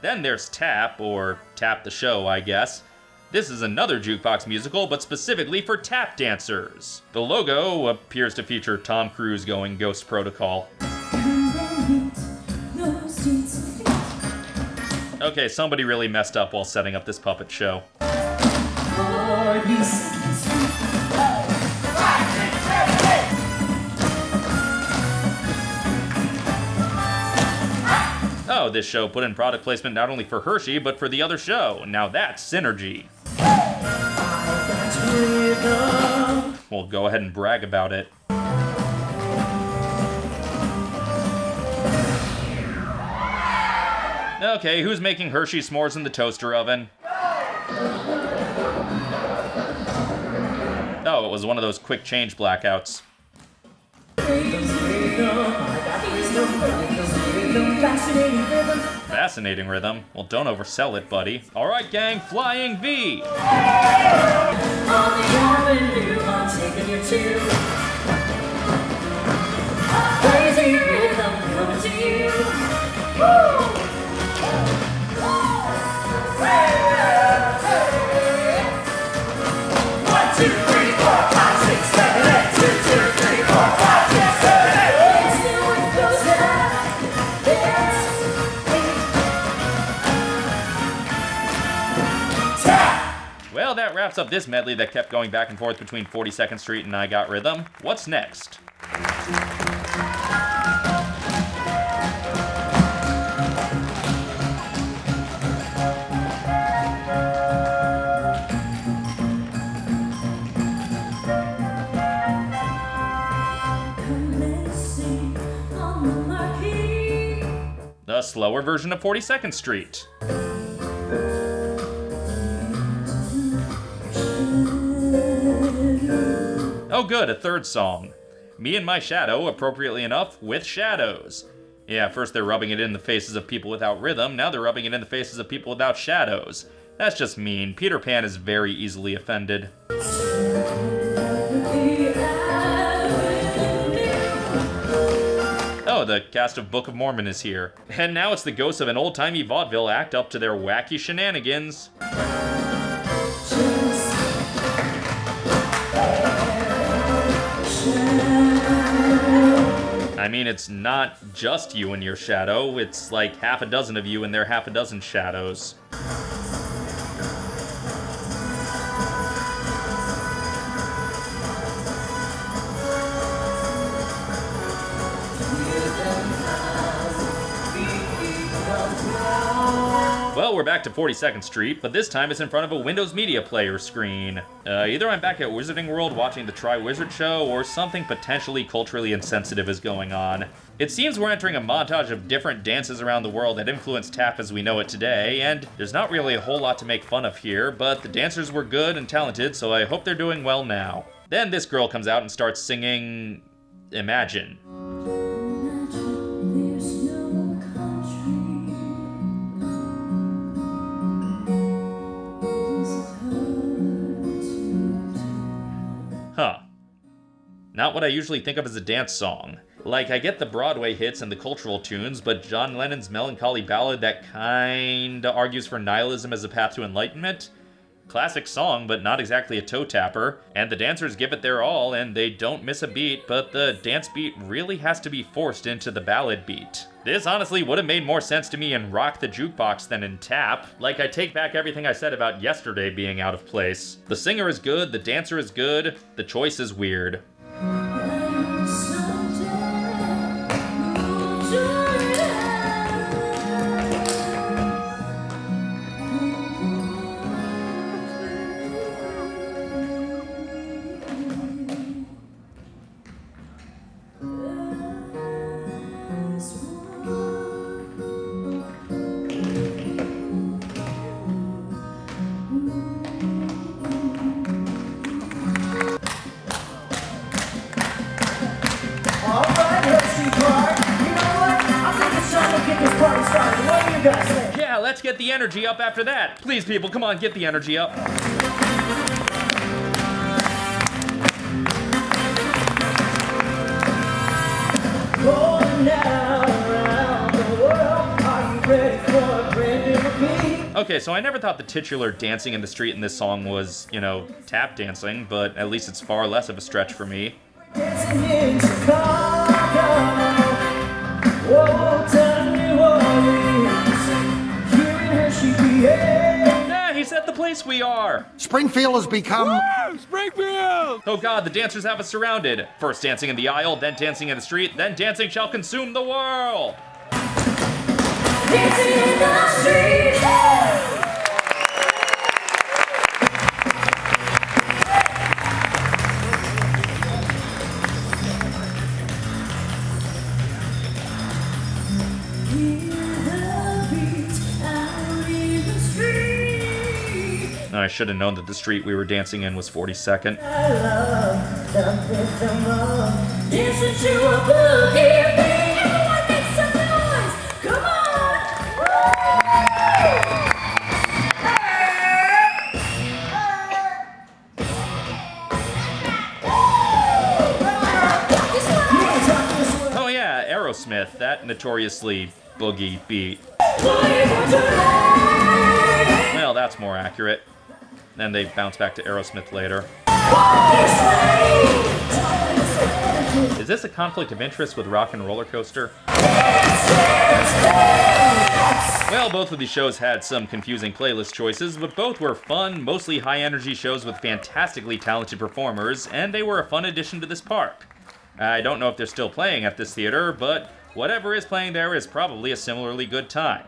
Then there's Tap, or Tap the Show, I guess. This is another jukebox musical, but specifically for tap dancers. The logo appears to feature Tom Cruise going Ghost Protocol. Okay, somebody really messed up while setting up this puppet show. This show put in product placement not only for Hershey, but for the other show. Now that's synergy. Well, go ahead and brag about it. Okay, who's making Hershey s'mores in the toaster oven? Oh, it was one of those quick change blackouts. Fascinating rhythm. Well, don't oversell it, buddy. All right, gang, flying V. Well, that wraps up this medley that kept going back and forth between 42nd Street and I Got Rhythm. What's next? The slower version of 42nd Street. Oh, good, a third song. Me and My Shadow, appropriately enough, with shadows. Yeah, first they're rubbing it in the faces of people without rhythm, now they're rubbing it in the faces of people without shadows. That's just mean. Peter Pan is very easily offended. Oh, the cast of Book of Mormon is here. And now it's the ghosts of an old-timey vaudeville act up to their wacky shenanigans. I mean, it's not just you and your shadow, it's like half a dozen of you and their half a dozen shadows. We're back to 42nd Street, but this time it's in front of a Windows Media Player screen. Uh, either I'm back at Wizarding World watching the Triwizard show, or something potentially culturally insensitive is going on. It seems we're entering a montage of different dances around the world that influenced tap as we know it today, and there's not really a whole lot to make fun of here, but the dancers were good and talented, so I hope they're doing well now. Then this girl comes out and starts singing... Imagine. Not what I usually think of as a dance song. Like, I get the Broadway hits and the cultural tunes, but John Lennon's melancholy ballad that kinda argues for nihilism as a path to enlightenment? Classic song, but not exactly a toe tapper. And the dancers give it their all, and they don't miss a beat, but the dance beat really has to be forced into the ballad beat. This honestly would have made more sense to me in Rock the Jukebox than in Tap. Like, I take back everything I said about yesterday being out of place. The singer is good, the dancer is good, the choice is weird. Yeah, let's get the energy up after that. Please, people, come on, get the energy up. Okay, so I never thought the titular dancing in the street in this song was, you know, tap dancing, but at least it's far less of a stretch for me. Place we are! Springfield has become. Springfield! Oh god, the dancers have us surrounded. First dancing in the aisle, then dancing in the street, then dancing shall consume the world! Dancing in the street. I should have known that the street we were dancing in was 42nd. I love the rhythm of dancing to a boogie beat. Everyone make some noise. Come on. Oh yeah, Aerosmith, that notoriously boogie beat. Well, that's more accurate. Then they bounce back to Aerosmith later. Is this a conflict of interest with Rock and Roller Coaster? Well, both of these shows had some confusing playlist choices, but both were fun, mostly high energy shows with fantastically talented performers, and they were a fun addition to this park. I don't know if they're still playing at this theater, but whatever is playing there is probably a similarly good time.